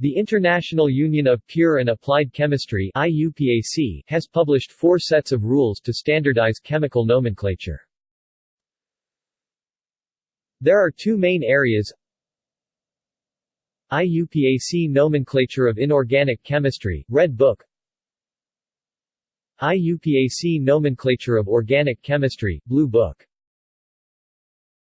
The International Union of Pure and Applied Chemistry IUPAC has published four sets of rules to standardize chemical nomenclature. There are two main areas. IUPAC Nomenclature of Inorganic Chemistry, Red Book. IUPAC Nomenclature of Organic Chemistry, Blue Book.